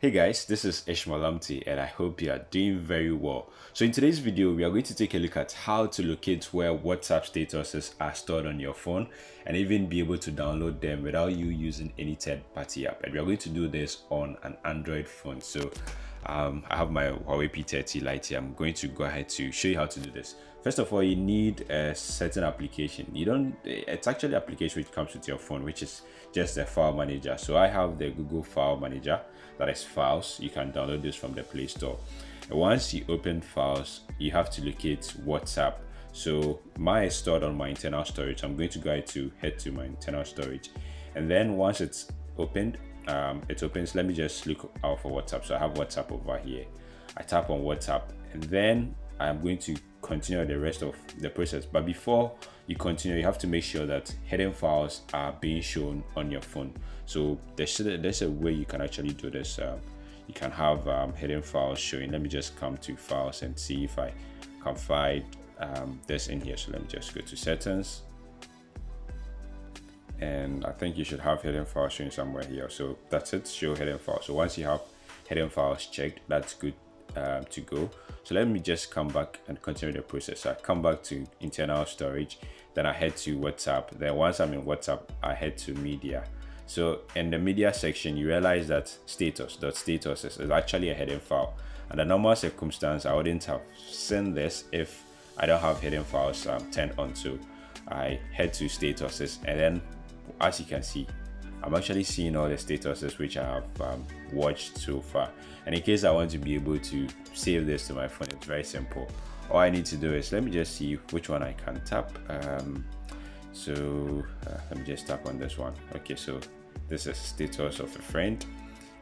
Hey guys, this is Ishmael Amti and I hope you are doing very well. So in today's video, we are going to take a look at how to locate where WhatsApp statuses are stored on your phone and even be able to download them without you using any third-party app. And we are going to do this on an Android phone. So um, I have my Huawei P30 Lite here. I'm going to go ahead to show you how to do this. First of all, you need a certain application. You don't, it's actually application which comes with your phone, which is just a file manager. So I have the Google File Manager that is files you can download this from the play store once you open files you have to locate whatsapp so mine is stored on my internal storage i'm going to go ahead to head to my internal storage and then once it's opened um, it opens let me just look out for whatsapp. So i have whatsapp over here. I tap on whatsapp and then i'm going to continue the rest of the process. But before you continue you have to make sure that hidden files are being shown on your phone. So there's, there's a way you can actually do this. Um, you can have um, hidden files showing. Let me just come to files and see if i can find um, this in here. So let me just go to settings and i think you should have hidden files showing somewhere here. So that's it. Show hidden files so once you have hidden files checked that's good um, to go. So let me just come back and continue the process. So i come back to internal storage then i head to whatsapp. Then once i'm in whatsapp i head to media. So in the media section you realize that status dot status is actually a hidden file. And the normal circumstance i wouldn't have seen this if i don't have hidden files um, turned on so i head to statuses and then as you can see I'm actually seeing all the statuses which I have um, watched so far. And in case I want to be able to save this to my phone, it's very simple. All I need to do is let me just see which one I can tap. Um, so uh, let me just tap on this one. Okay, so this is status of a friend.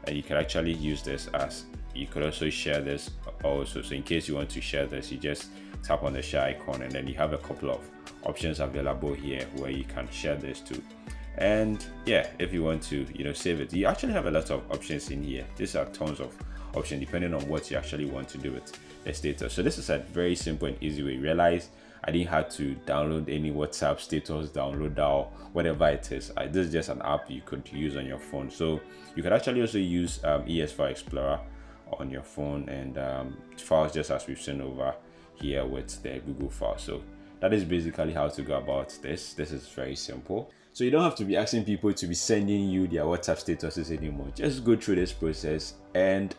And you can actually use this as you could also share this also. So in case you want to share this, you just tap on the share icon and then you have a couple of options available here where you can share this to and yeah if you want to you know save it. You actually have a lot of options in here. These are tons of options depending on what you actually want to do with the status. So this is a very simple and easy way. Realize i didn't have to download any whatsapp status download or whatever it is. I, this is just an app you could use on your phone. So you could actually also use um, es file explorer on your phone. And um, files just as we've seen over here with the google file. So that is basically how to go about this this is very simple so you don't have to be asking people to be sending you their WhatsApp statuses anymore. Just go through this process and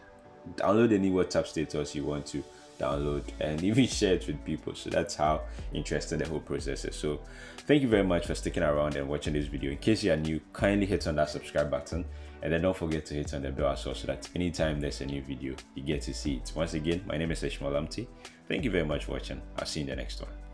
download any WhatsApp status you want to download and even share it with people. So that's how interesting the whole process is. So thank you very much for sticking around and watching this video. In case you are new, kindly hit on that subscribe button and then don't forget to hit on the bell as well so that anytime there's a new video, you get to see it. Once again, my name is Ishmael Amti. Thank you very much for watching. I'll see you in the next one.